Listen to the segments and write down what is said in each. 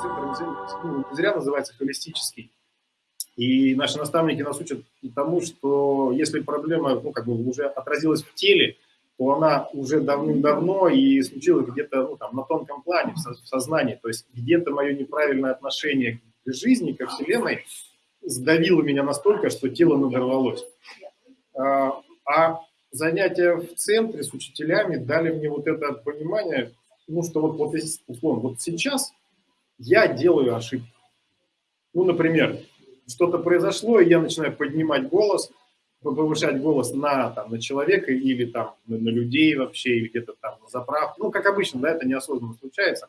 центр ну, не зря называется холистический. И наши наставники нас учат тому, что если проблема ну, как бы уже отразилась в теле, то она уже давным-давно и случилась где-то ну, там, на тонком плане, в сознании. То есть где-то мое неправильное отношение к жизни, ко Вселенной сдавило меня настолько, что тело надорвалось. А, а занятия в центре с учителями дали мне вот это понимание, ну, что вот, вот условно, вот сейчас я делаю ошибку. Ну, например, что-то произошло, и я начинаю поднимать голос, повышать голос на, там, на человека или там, на, на людей вообще, или где-то там на заправку. Ну, как обычно, да, это неосознанно случается.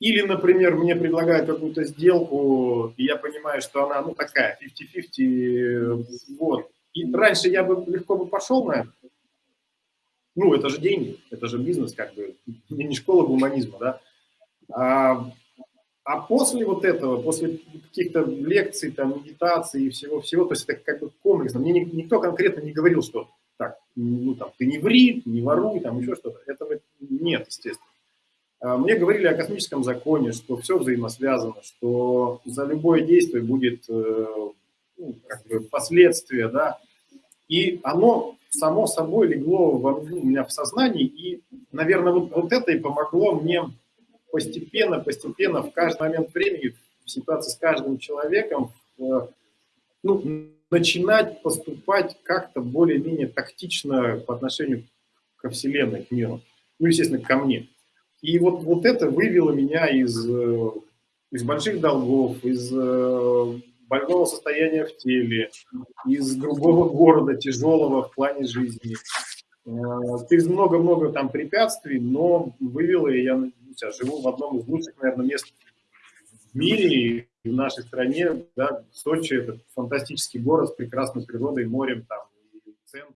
Или, например, мне предлагают какую-то сделку, и я понимаю, что она, ну, такая, 50-50, вот. И раньше я бы легко бы пошел на это. Ну, это же деньги, это же бизнес, как бы, не школа гуманизма, да. А а после вот этого, после каких-то лекций, там, медитации и всего-всего, то есть это как бы комплексно. Мне никто конкретно не говорил, что так, ну, там, ты не ври, не воруй, там, еще что-то. Этого нет, естественно. А мне говорили о космическом законе, что все взаимосвязано, что за любое действие будет э, ну, как бы последствия, да, и оно само собой легло во, ну, у меня в сознании, и, наверное, вот, вот это и помогло мне постепенно, постепенно, в каждый момент времени, в ситуации с каждым человеком, э, ну, начинать поступать как-то более-менее тактично по отношению ко Вселенной, к миру. Ну, естественно, ко мне. И вот, вот это вывело меня из, э, из больших долгов, из э, больного состояния в теле, из другого города, тяжелого в плане жизни. Через много-много там препятствий, но вывело, я я живу в одном из лучших, наверное, мест в мире и в нашей стране, да, Сочи – это фантастический город с прекрасной природой, морем, там, и центр.